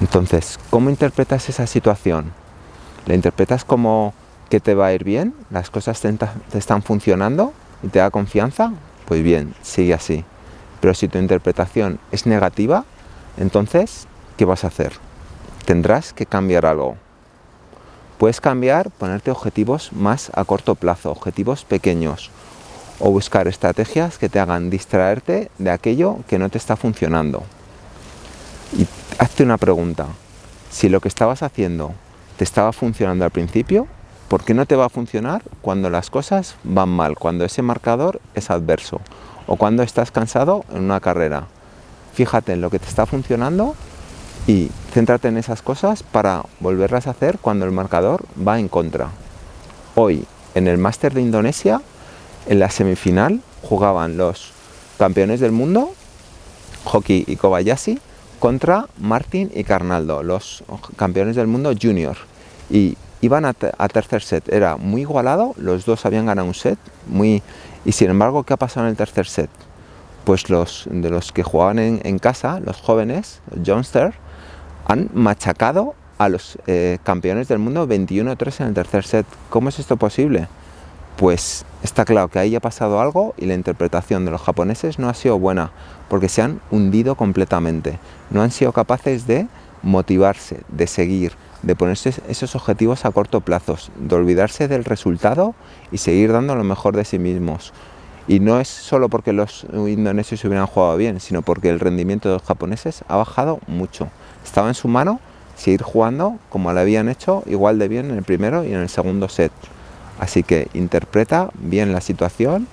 Entonces, ¿cómo interpretas esa situación? ¿La interpretas como que te va a ir bien? ¿Las cosas te, están funcionando y te da confianza? Pues bien, sigue así. Pero si tu interpretación es negativa, entonces, ¿qué vas a hacer? Tendrás que cambiar algo. Puedes cambiar, ponerte objetivos más a corto plazo, objetivos pequeños, o buscar estrategias que te hagan distraerte de aquello que no te está funcionando. Y hazte una pregunta, si lo que estabas haciendo te estaba funcionando al principio, ¿por qué no te va a funcionar cuando las cosas van mal, cuando ese marcador es adverso o cuando estás cansado en una carrera? Fíjate en lo que te está funcionando y céntrate en esas cosas para volverlas a hacer cuando el marcador va en contra. Hoy, en el Máster de Indonesia, en la semifinal jugaban los campeones del mundo, Hockey y Kobayashi, contra Martin y Carnaldo, los campeones del mundo junior. Y iban a, tercer set, era muy igualado, los dos habían ganado un set, muy y sin embargo, ¿qué ha pasado en el tercer set? Pues los de los que jugaban en, casa, los jóvenes, los Johnster, han machacado a los eh, campeones del mundo 21-3 en el tercer set. ¿Cómo es esto posible? Pues está claro que ahí ha pasado algo y la interpretación de los japoneses no ha sido buena, porque se han hundido completamente. No han sido capaces de motivarse, de seguir, de ponerse esos objetivos a corto plazo, de olvidarse del resultado y seguir dando lo mejor de sí mismos. Y no es solo porque los indonesios hubieran jugado bien, sino porque el rendimiento de los japoneses ha bajado mucho. Estaba en su mano seguir jugando como lo habían hecho igual de bien en el primero y en el segundo set. Así que interpreta bien la situación,